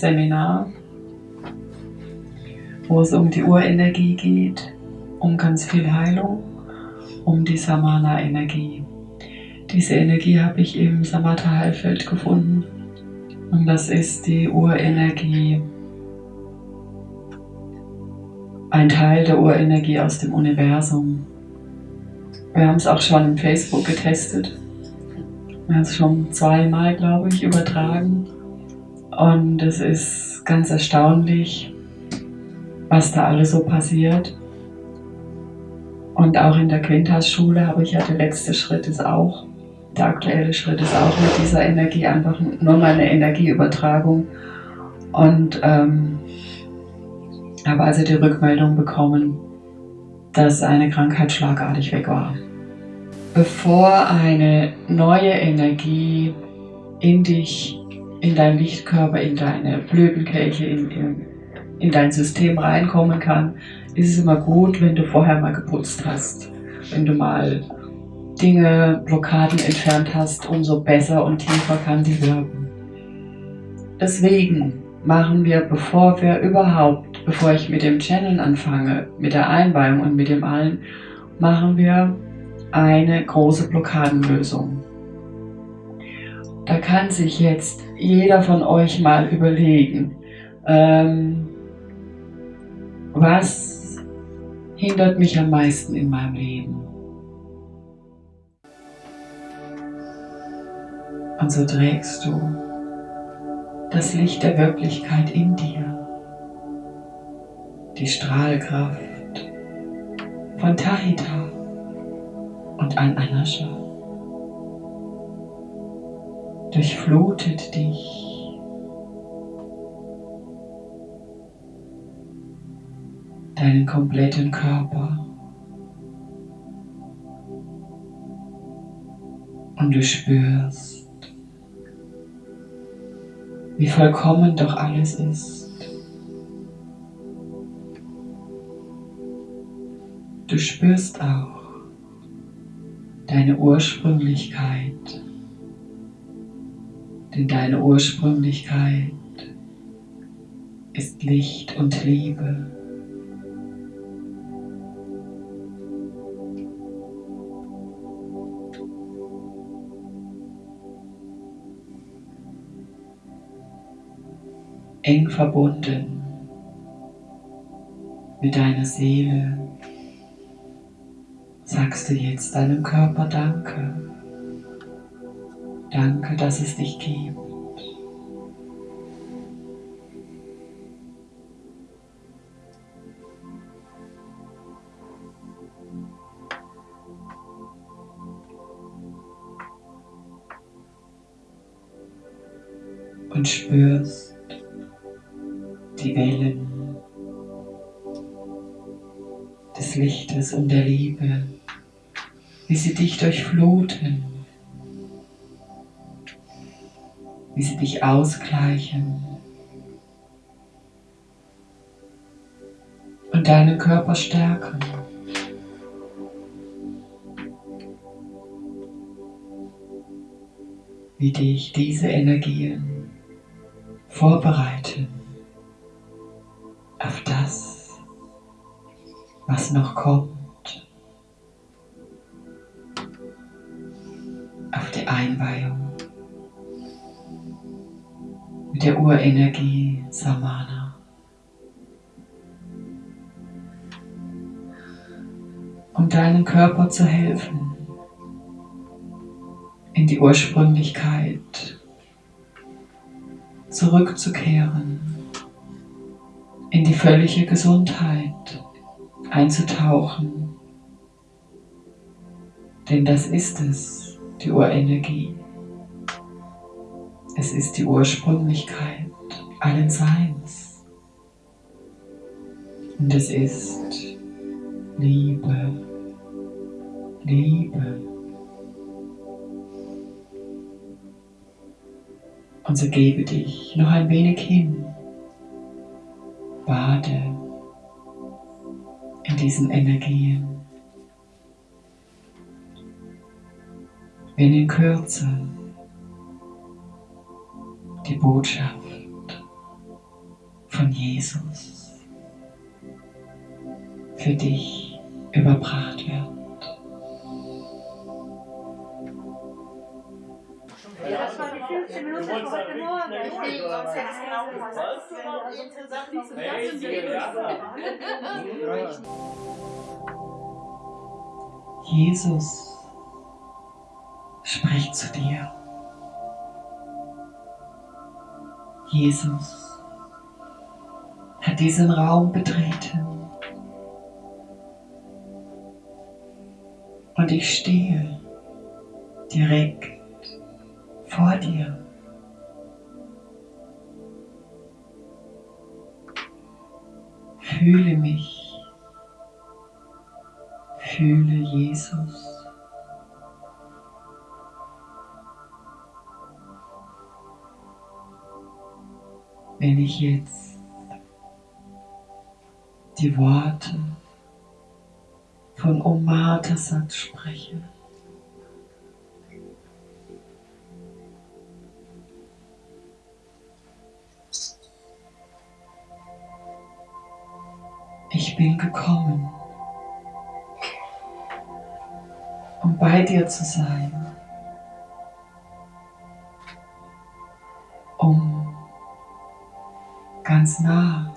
Seminar, wo es um die Urenergie geht, um ganz viel Heilung, um die Samana-Energie. Diese Energie habe ich im Samatha-Heilfeld gefunden und das ist die Urenergie, ein Teil der Urenergie aus dem Universum. Wir haben es auch schon im Facebook getestet. Wir haben es schon zweimal, glaube ich, übertragen. Und es ist ganz erstaunlich, was da alles so passiert. Und auch in der Quintas-Schule habe ich ja, der letzte Schritt ist auch, der aktuelle Schritt ist auch mit dieser Energie einfach nur mal eine Energieübertragung. Und ähm, habe also die Rückmeldung bekommen, dass eine Krankheit schlagartig weg war. Bevor eine neue Energie in dich, in deinen Lichtkörper, in deine Blütenkelche, in, in, in dein System reinkommen kann, ist es immer gut, wenn du vorher mal geputzt hast. Wenn du mal Dinge, Blockaden entfernt hast, umso besser und tiefer kann sie wirken. Deswegen machen wir, bevor wir überhaupt, bevor ich mit dem Channel anfange, mit der Einweihung und mit dem allen, machen wir eine große Blockadenlösung. Da kann sich jetzt jeder von euch mal überlegen, ähm, was hindert mich am meisten in meinem Leben? Und so trägst du das Licht der Wirklichkeit in dir, die Strahlkraft von Tahita und An-Anascha durchflutet dich. Deinen kompletten Körper. Und du spürst, wie vollkommen doch alles ist. Du spürst auch deine Ursprünglichkeit, denn deine Ursprünglichkeit ist Licht und Liebe. eng verbunden mit deiner Seele, sagst du jetzt deinem Körper Danke. Danke, dass es dich gibt. Und spürst, die Wellen des Lichtes und der Liebe, wie sie dich durchfluten, wie sie dich ausgleichen und deinen Körper stärken. Wie dich diese Energien vorbereiten auf das, was noch kommt, Urenergie Samana. Um deinem Körper zu helfen, in die Ursprünglichkeit zurückzukehren in die völlige Gesundheit einzutauchen. Denn das ist es, die Urenergie. Es ist die Ursprünglichkeit allen Seins. Und es ist Liebe, Liebe. Und so gebe dich noch ein wenig hin Bade in diesen Energien. Wenn in Kürze die Botschaft von Jesus für dich überbracht wird. Das war die 15 Minuten von heute Morgen. Richtig, sonst hätte es genau du noch, insgesamt noch Hey, so die Jesus spricht zu dir. Jesus hat diesen Raum betreten. Und ich stehe direkt vor dir. Fühle mich. Fühle Jesus. Wenn ich jetzt die Worte von Omar Tassat spreche, ich bin gekommen, um bei dir zu sein, ganz nah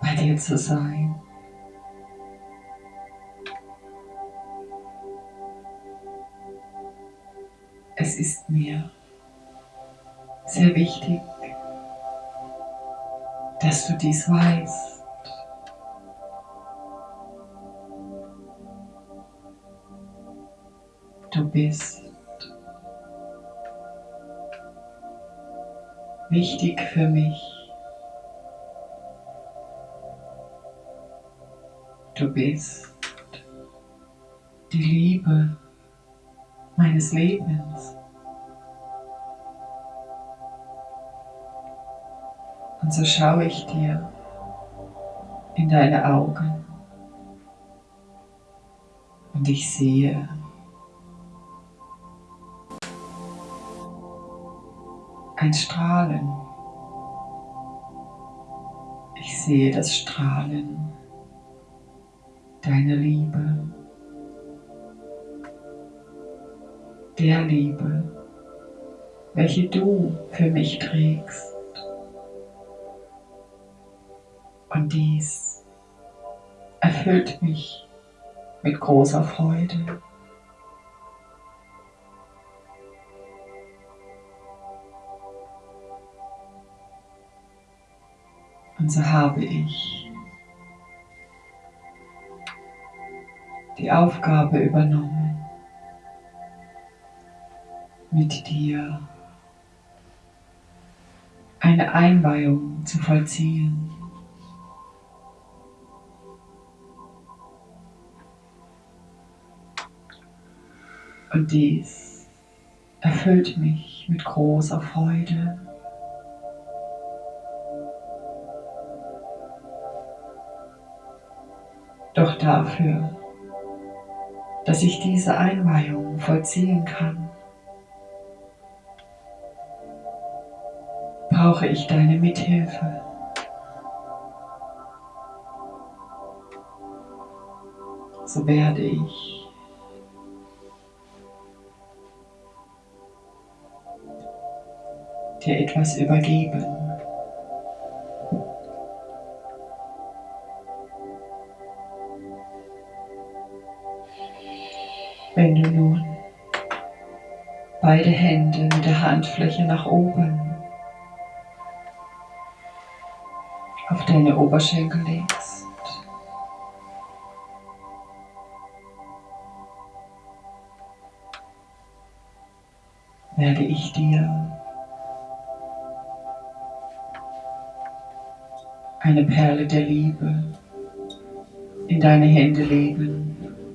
bei dir zu sein. Es ist mir sehr wichtig, dass du dies weißt. Du bist wichtig für mich. Du bist die Liebe meines Lebens. Und so schaue ich dir in deine Augen und ich sehe ein Strahlen. Ich sehe das Strahlen deiner Liebe, der Liebe, welche du für mich trägst. Und dies erfüllt mich mit großer Freude. Und so habe ich die Aufgabe übernommen, mit dir eine Einweihung zu vollziehen. Und dies erfüllt mich mit großer Freude. Doch dafür, dass ich diese Einweihung vollziehen kann, brauche ich deine Mithilfe. So werde ich dir etwas übergeben. Beide Hände mit der Handfläche nach oben auf deine Oberschenkel legst, werde ich dir eine Perle der Liebe in deine Hände legen.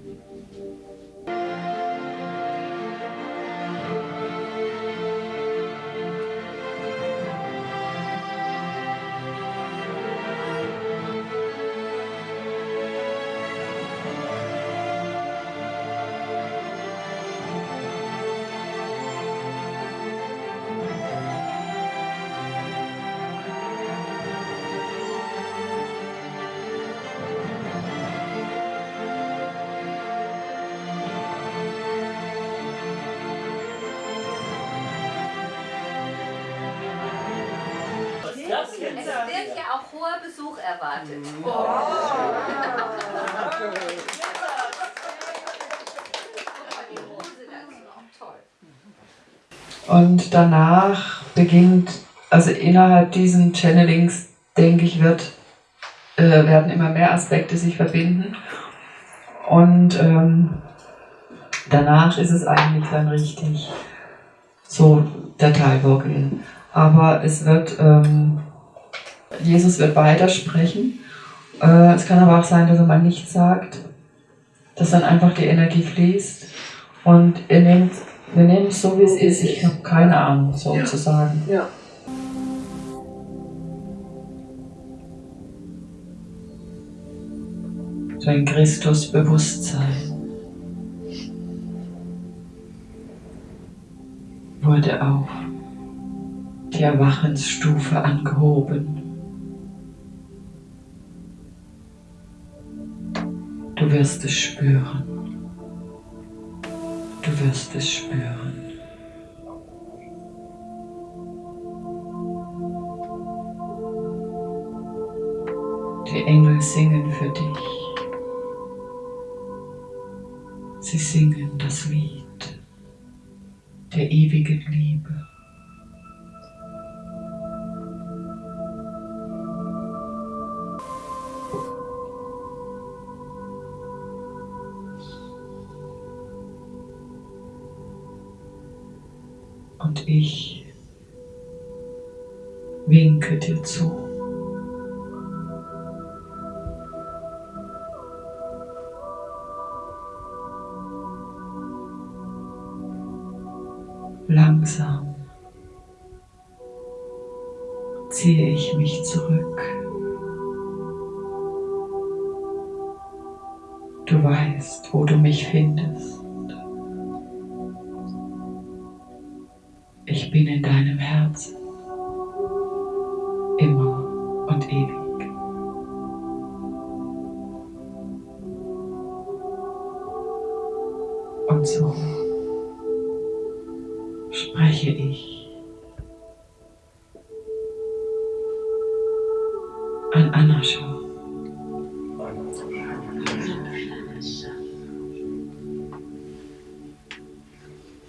Es wird ja auch hoher Besuch erwartet. Und danach beginnt, also innerhalb diesen Channelings, denke ich, wird, äh, werden immer mehr Aspekte sich verbinden. Und ähm, danach ist es eigentlich dann richtig so der Teilwirkel. Aber es wird, ähm, Jesus wird weitersprechen. Äh, es kann aber auch sein, dass er mal nichts sagt, dass dann einfach die Energie fließt. Und ihr nehmt, wir nehmen es so, wie es ist. Ich habe keine Ahnung, sozusagen. Ja. So ein Christusbewusstsein. wurde auf die Erwachensstufe angehoben. Du wirst es spüren. Du wirst es spüren. Die Engel singen für dich. Sie singen das Lied der ewigen Liebe. Winke dir zu. Langsam ziehe ich mich zurück. Du weißt, wo du mich findest.